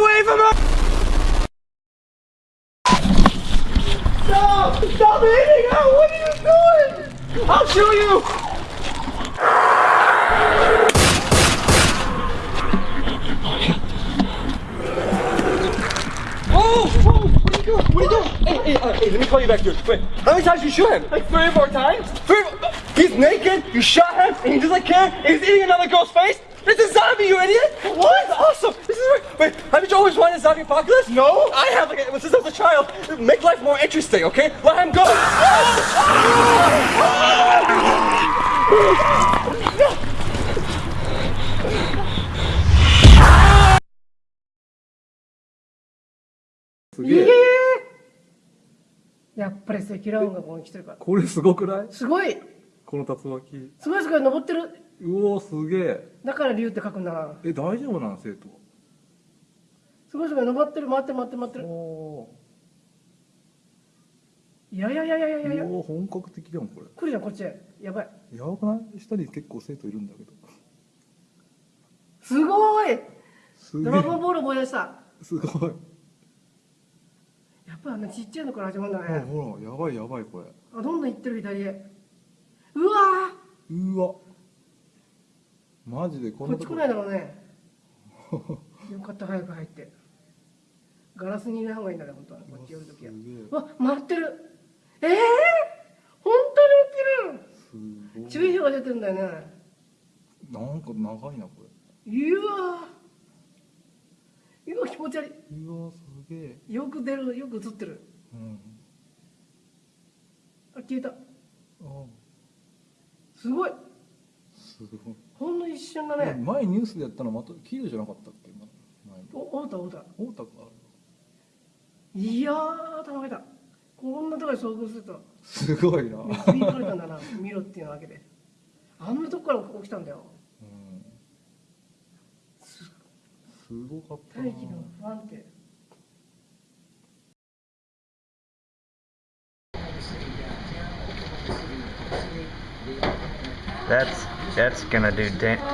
away from her! Stop! Stop hitting her! What are you doing? I'll show you! Oh! oh what are you doing? Hey, hey, uh, hey, let me call you back, here, Wait, how many times you shoot him? Like three or four times? Three He's naked, you shot him, and he doesn't care, he's eating another girl's face? It's a zombie, you idiot! What? That's awesome! Wait, wait, haven't you always wanted zombie apocalypse? No. I have, like, since I was a child. Make life more interesting, okay? Let him go. Yeah. やっぱり積乱雲がここに来てるから。これすごくないすごいこの竜巻。すごいすごい、登ってる。うおすげえ。だから竜って書くんだな。え、大丈夫なん生徒は。すごいすごい、登ってる、待って待って待ってる。いやいやいやいやいやいや。お本格的じゃん、これ。来るじゃん、こっちやばい。やばくない下に結構生徒いるんだけど。すごいドラゴンボール思い出した。すごい。やっぱあのちっちゃいのから始まるんだね。ほら、やばいやばい、これ。あ、どんどん行ってる、左へ。うわうわマジでこんなこっち来ないだろうね。よかった、早く入って。ガラスに入れた方がいいんだね本当はこっち寄るときはわ回ってるええー、本当に起きる注意が出てるんだよねなんか長いなこれうわうわ気持ち悪いうわすげえよく出るよく映ってるうんあ消えたあすごいすごいほんの一瞬だね前ニュースでやったのまた黄色じゃなかったっけお太田太田太田かいやー頼めたこんなところに遭遇するとすごいな見れたんだな見ろっていうわけであんなとこから起きたんだよ、うん、すごかった大気の不安定 That's that's gonna do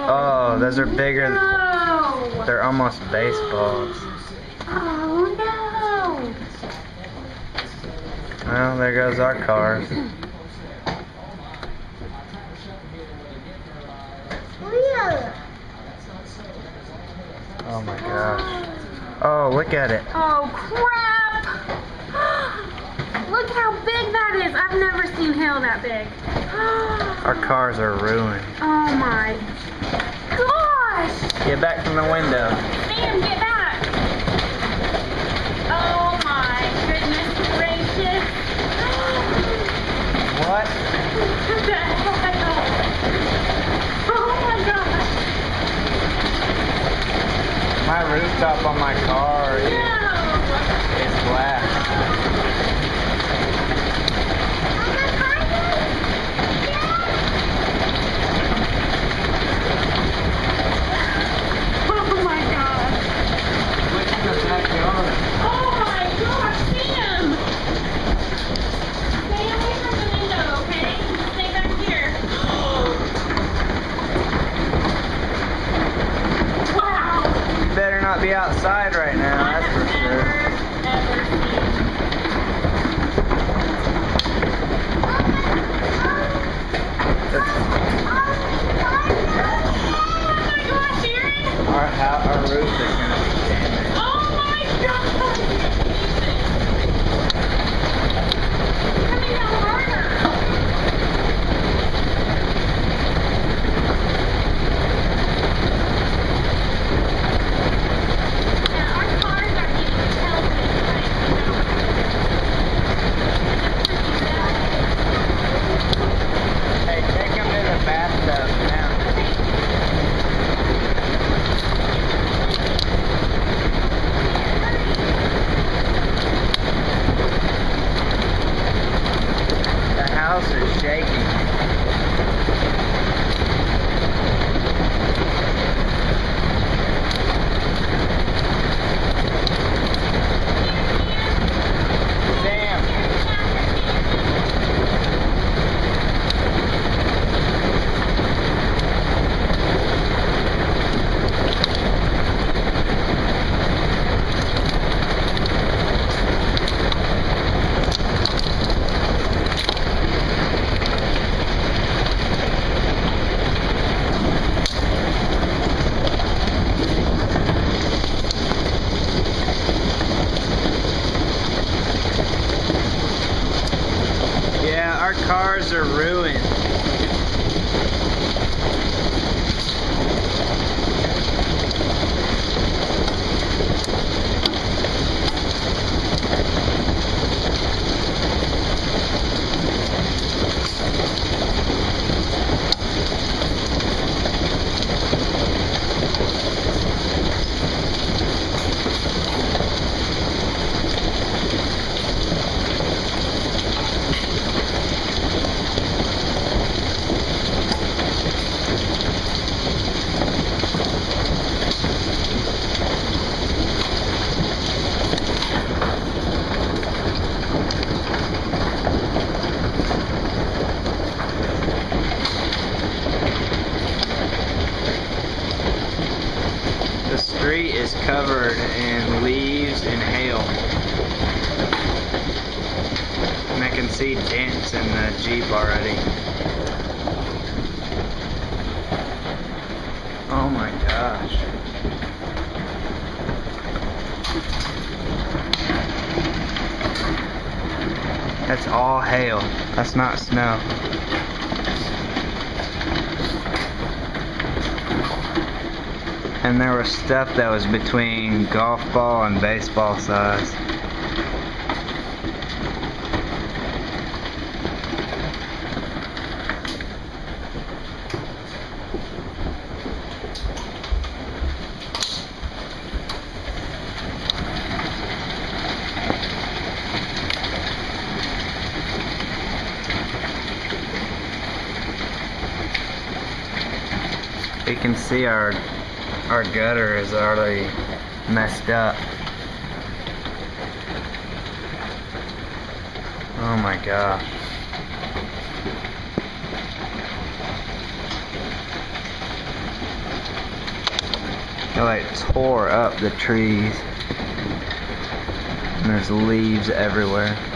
Oh, those are bigger. They're almost baseballs. Well, there goes our cars. Oh my gosh. Oh, look at it. Oh, crap! look how big that is. I've never seen hail that big. our cars are ruined. Oh my gosh! Get back from the window. Sam, What? oh my god! My rooftop on my car no. is black. they can see dents in the Jeep already. Oh my gosh. That's all hail. That's not snow. And there was stuff that was between golf ball and baseball size. you can see our our gutter is already messed up. Oh my gosh. It like tore up the trees. And there's leaves everywhere.